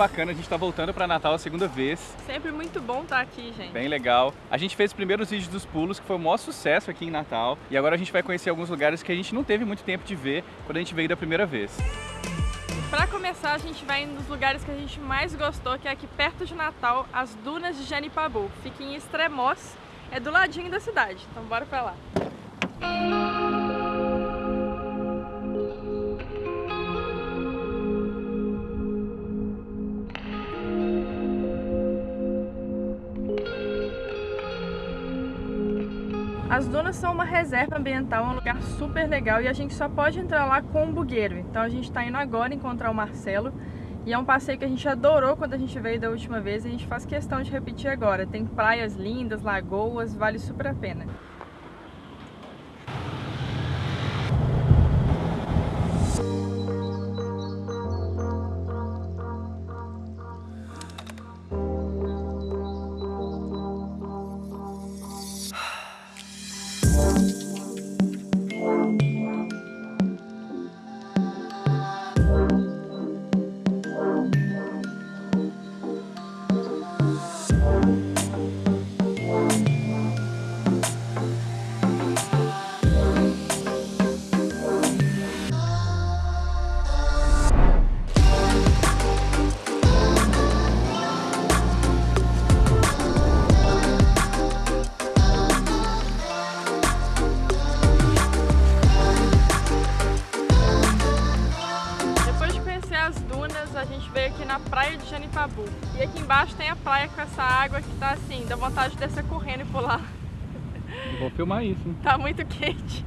bacana, a gente tá voltando para Natal a segunda vez. Sempre muito bom estar aqui, gente. Bem legal. A gente fez os primeiros vídeos dos pulos, que foi o maior sucesso aqui em Natal. E agora a gente vai conhecer alguns lugares que a gente não teve muito tempo de ver quando a gente veio da primeira vez. Para começar, a gente vai nos lugares que a gente mais gostou, que é aqui perto de Natal, as Dunas de Janipabu. Fica em Extremós, é do ladinho da cidade. Então bora para lá. As dunas são uma reserva ambiental, um lugar super legal e a gente só pode entrar lá com um bugueiro. Então a gente está indo agora encontrar o Marcelo e é um passeio que a gente adorou quando a gente veio da última vez e a gente faz questão de repetir agora. Tem praias lindas, lagoas, vale super a pena. Com essa água que tá assim, dá vontade de descer correndo e pular. Vou filmar isso. Hein? Tá muito quente.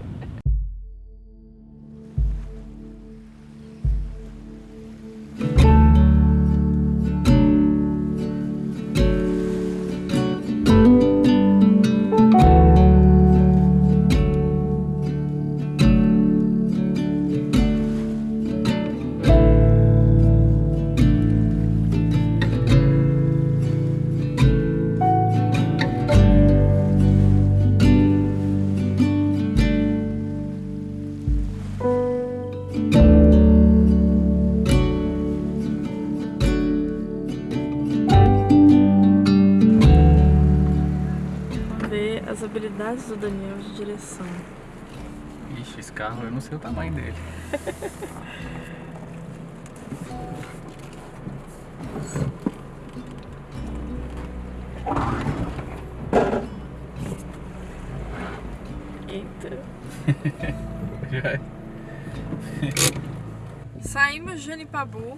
Habilidades do Daniel de direção. Ixi, esse carro eu não sei o tamanho dele. Eita. Saímos de Janipabu.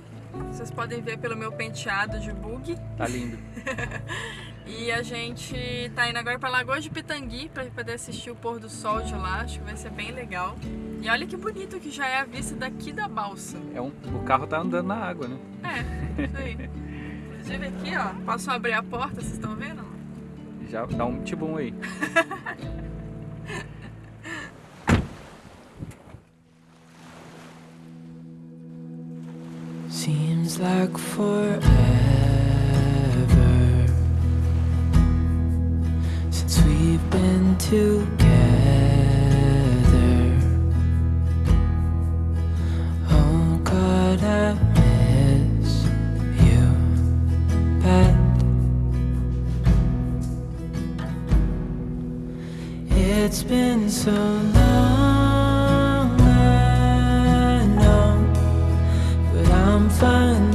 Vocês podem ver pelo meu penteado de bug. Tá lindo. E a gente tá indo agora pra Lagoa de Pitangui pra poder assistir o pôr do sol de lá. Acho que vai ser bem legal. E olha que bonito que já é a vista daqui da balsa. É um, o carro tá andando na água, né? É, isso aí. Inclusive aqui, ó, posso abrir a porta, vocês estão vendo? Já dá um tibum aí. Seems like forever together. Oh God, I miss you bad It's been so long, I know But I'm finally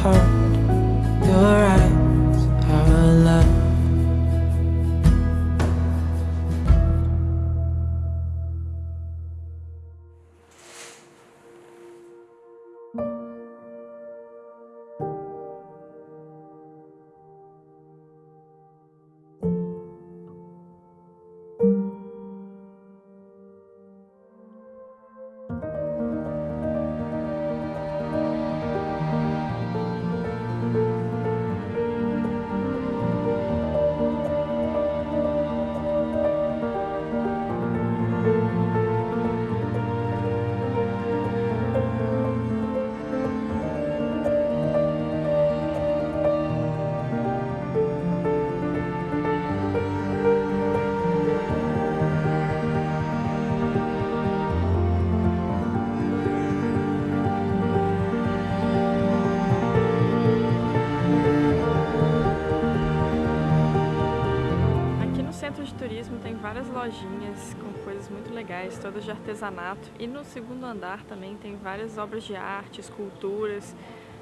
heart. Várias lojinhas com coisas muito legais, todas de artesanato. E no segundo andar também tem várias obras de arte, esculturas,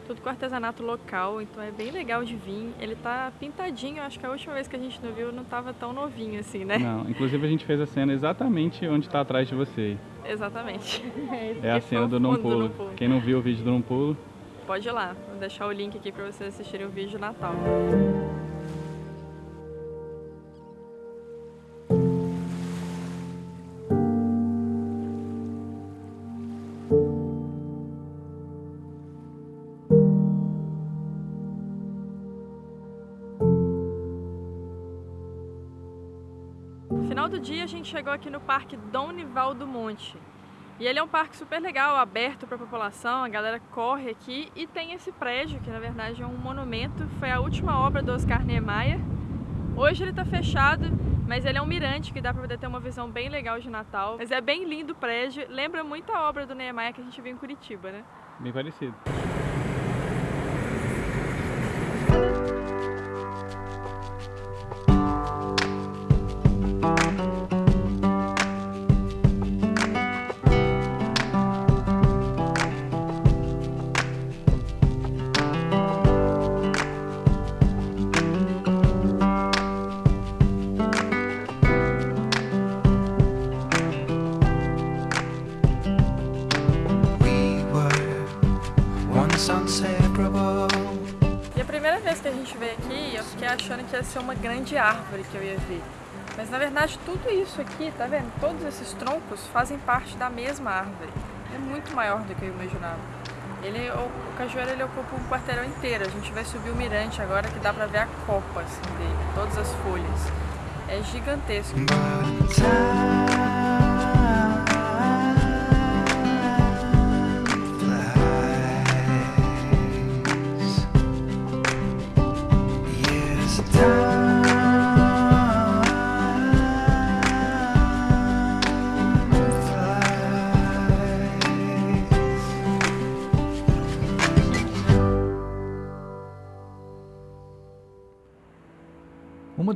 tudo com artesanato local, então é bem legal de vir. Ele tá pintadinho, acho que a última vez que a gente não viu não tava tão novinho assim, né? Não, inclusive a gente fez a cena exatamente onde está atrás de você. Exatamente. É a cena do Não Pulo. Quem não viu o vídeo do Não Pulo, pode ir lá. Vou deixar o link aqui para vocês assistirem o vídeo de Natal. Final do dia a gente chegou aqui no Parque Dom Nival do Monte. E ele é um parque super legal, aberto para a população, a galera corre aqui e tem esse prédio, que na verdade é um monumento, foi a última obra do Oscar Niemeyer. Hoje ele está fechado, mas ele é um mirante que dá para poder ter uma visão bem legal de Natal. Mas é bem lindo o prédio, lembra muito a obra do Niemeyer que a gente viu em Curitiba, né? Bem parecido. Gente veio aqui, eu fiquei achando que ia ser uma grande árvore que eu ia ver. Mas na verdade tudo isso aqui, tá vendo? Todos esses troncos fazem parte da mesma árvore. É muito maior do que eu imaginava. Ele, o, o cajueiro ele ocupa um quarteirão inteiro. A gente vai subir o mirante agora que dá pra ver a copa assim, dele, todas as folhas. É gigantesco.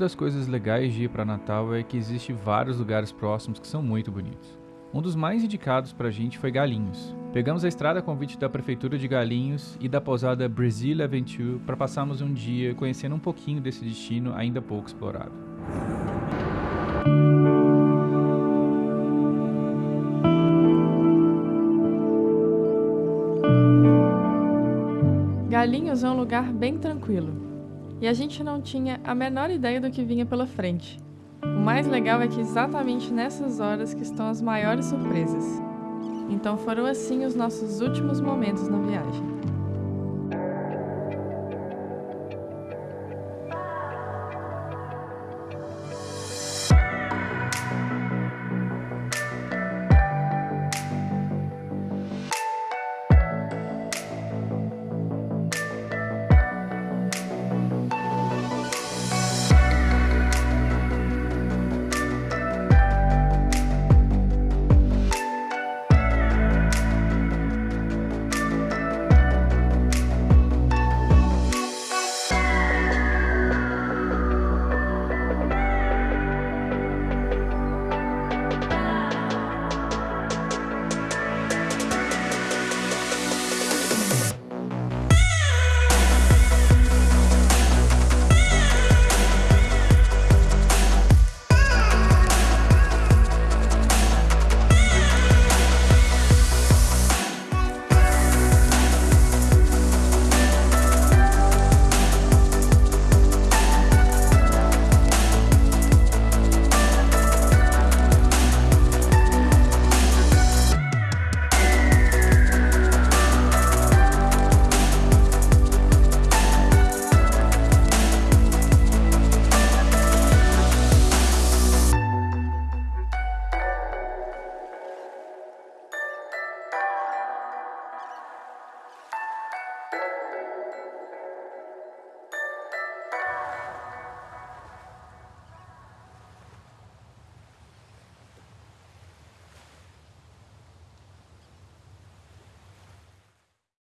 Das coisas legais de ir para Natal é que existe vários lugares próximos que são muito bonitos. Um dos mais indicados para a gente foi Galinhos. Pegamos a estrada a convite da prefeitura de Galinhos e da pousada Brazil Aventure para passarmos um dia conhecendo um pouquinho desse destino ainda pouco explorado. Galinhos é um lugar bem tranquilo e a gente não tinha a menor ideia do que vinha pela frente. O mais legal é que exatamente nessas horas que estão as maiores surpresas. Então foram assim os nossos últimos momentos na viagem.